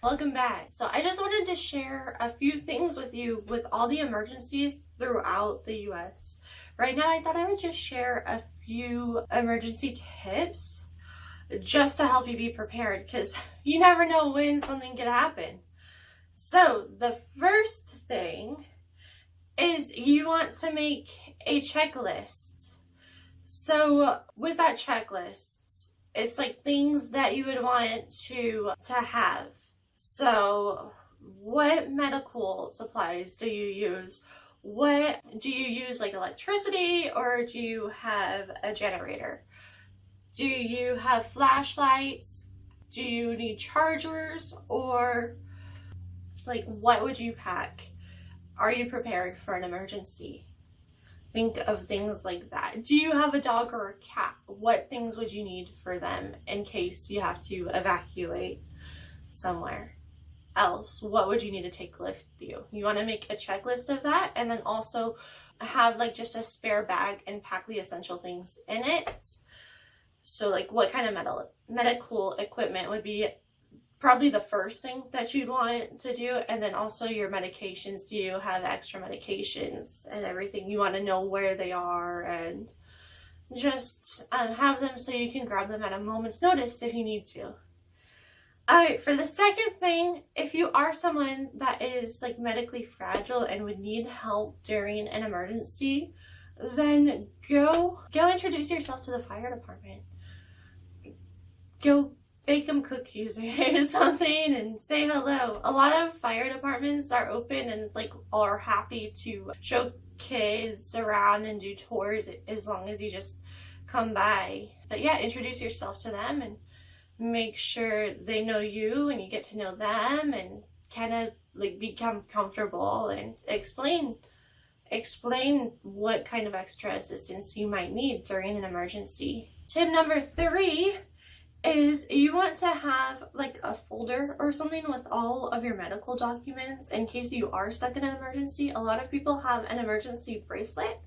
Welcome back. So I just wanted to share a few things with you with all the emergencies throughout the US. Right now I thought I would just share a few emergency tips just to help you be prepared because you never know when something could happen. So the first thing is you want to make a checklist. So with that checklist, it's like things that you would want to to have so what medical supplies do you use? What do you use like electricity or do you have a generator? Do you have flashlights? Do you need chargers? Or like what would you pack? Are you prepared for an emergency? Think of things like that. Do you have a dog or a cat? What things would you need for them in case you have to evacuate somewhere else? What would you need to take with you? You want to make a checklist of that and then also have like just a spare bag and pack the essential things in it. So like what kind of metal, medical equipment would be probably the first thing that you'd want to do and then also your medications do you have extra medications and everything you want to know where they are and just um, have them so you can grab them at a moment's notice if you need to all right for the second thing if you are someone that is like medically fragile and would need help during an emergency then go go introduce yourself to the fire department go bake them cookies or something and say hello. A lot of fire departments are open and like are happy to show kids around and do tours as long as you just come by. But yeah, introduce yourself to them and make sure they know you and you get to know them and kind of like become comfortable and explain explain what kind of extra assistance you might need during an emergency. Tip number three is you want to have like a folder or something with all of your medical documents in case you are stuck in an emergency. A lot of people have an emergency bracelet.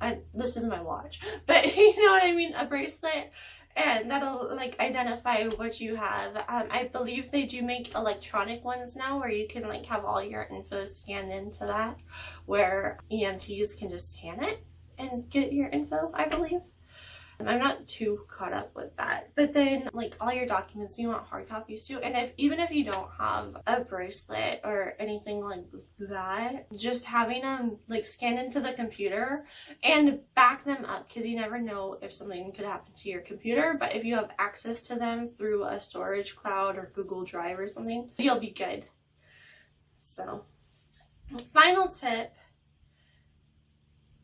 And this is my watch, but you know what I mean? A bracelet and that'll like identify what you have. Um, I believe they do make electronic ones now where you can like have all your info scanned into that where EMTs can just scan it and get your info, I believe. I'm not too caught up with that. But then like all your documents you want hard copies too. And if even if you don't have a bracelet or anything like that, just having them like scan into the computer and back them up because you never know if something could happen to your computer. But if you have access to them through a storage cloud or Google Drive or something, you'll be good. So final tip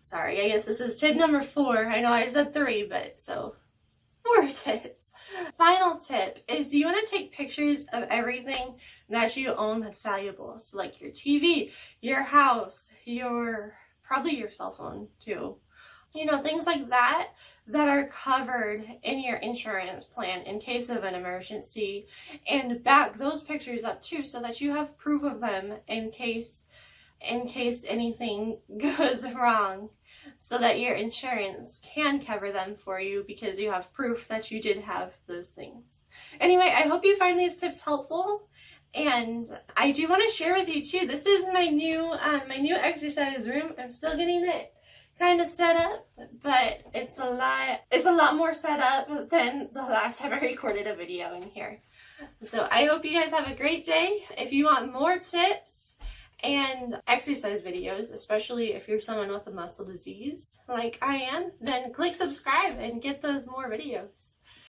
sorry, I guess this is tip number four. I know I said three, but so four tips. Final tip is you want to take pictures of everything that you own that's valuable. So like your TV, your house, your, probably your cell phone too. You know, things like that that are covered in your insurance plan in case of an emergency and back those pictures up too so that you have proof of them in case in case anything goes wrong so that your insurance can cover them for you because you have proof that you did have those things. Anyway, I hope you find these tips helpful and I do want to share with you too, this is my new, um, my new exercise room. I'm still getting it kind of set up, but it's a lot, it's a lot more set up than the last time I recorded a video in here. So I hope you guys have a great day. If you want more tips, and exercise videos, especially if you're someone with a muscle disease like I am, then click subscribe and get those more videos.